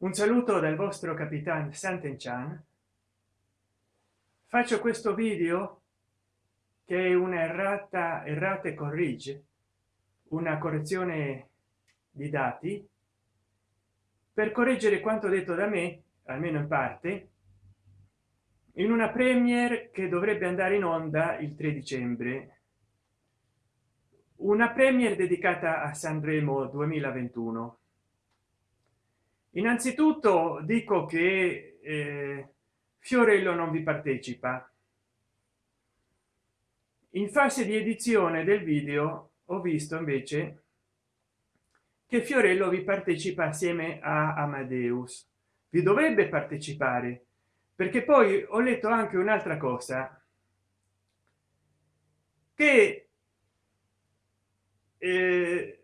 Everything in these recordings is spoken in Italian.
un saluto dal vostro capitano Sant'Enchan faccio questo video che è una errata errate corrige una correzione di dati per correggere quanto detto da me almeno in parte in una premier che dovrebbe andare in onda il 3 dicembre. Una premier dedicata a sanremo 2021 innanzitutto dico che eh, fiorello non vi partecipa. In fase di edizione del video ho visto invece che fiorello vi partecipa assieme a amadeus. Vi dovrebbe partecipare perché poi ho letto anche un'altra cosa che eh,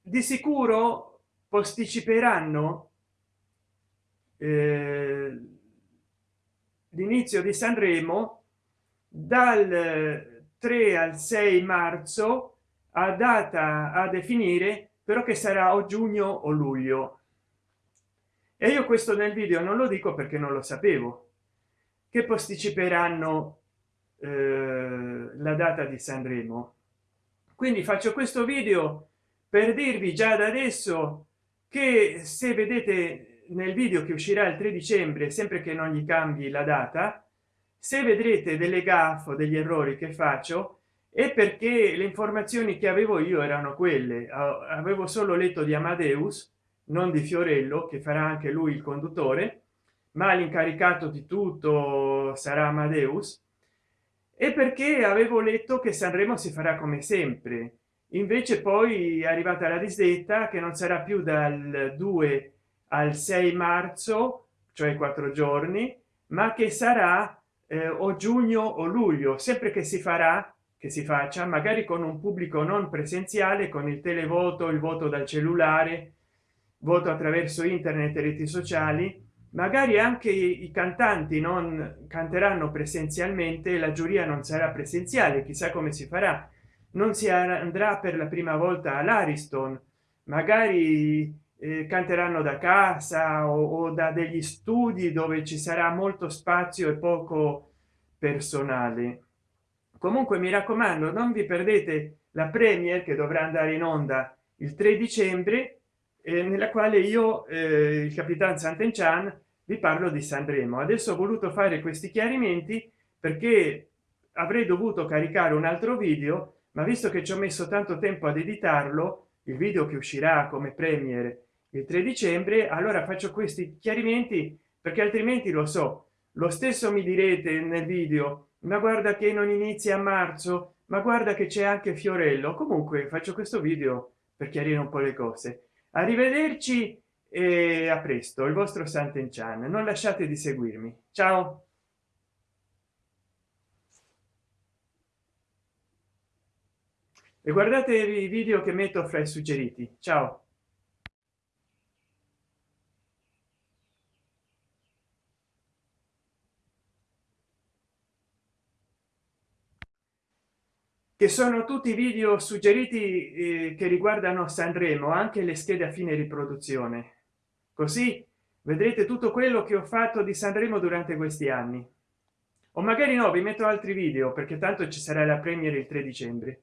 di sicuro posticiperanno eh, l'inizio di sanremo dal 3 al 6 marzo a data a definire però che sarà o giugno o luglio. E io questo nel video non lo dico perché non lo sapevo che posticiperanno eh, la data di sanremo. Quindi faccio questo video per dirvi già da adesso che se vedete nel video che uscirà il 3 dicembre sempre che non gli cambi la data se vedrete delle gaffe degli errori che faccio è perché le informazioni che avevo io erano quelle. Avevo solo letto di amadeus non di fiorello che farà anche lui il conduttore ma l'incaricato di tutto sarà amadeus e perché avevo letto che sanremo si farà come sempre invece poi è arrivata la disdetta che non sarà più dal 2 al 6 marzo cioè quattro giorni ma che sarà eh, o giugno o luglio. Sempre che si farà che si faccia magari con un pubblico non presenziale con il televoto il voto dal cellulare voto attraverso internet e reti sociali. Magari anche i cantanti non canteranno presenzialmente la giuria non sarà presenziale chissà come si farà non si andrà per la prima volta all'ariston magari eh, canteranno da casa o, o da degli studi dove ci sarà molto spazio e poco personale. Comunque mi raccomando non vi perdete la premier che dovrà andare in onda il 3 dicembre eh, nella quale io eh, il capitan Sant'Enchan vi parlo di Sanremo. Adesso ho voluto fare questi chiarimenti perché avrei dovuto caricare un altro video ma visto che ci ho messo tanto tempo ad editarlo il video che uscirà come premier il 3 dicembre allora faccio questi chiarimenti perché altrimenti lo so lo stesso mi direte nel video ma guarda che non inizia a marzo ma guarda che c'è anche fiorello comunque faccio questo video per chiarire un po le cose. Arrivederci e a presto il vostro Sant'Enchan non lasciate di seguirmi. Ciao e guardate i video che metto fra i suggeriti. Ciao. Che sono tutti video suggeriti eh, che riguardano sanremo anche le schede a fine riproduzione. Così vedrete tutto quello che ho fatto di sanremo durante questi anni. O magari no vi metto altri video perché tanto ci sarà la premiere il 3 dicembre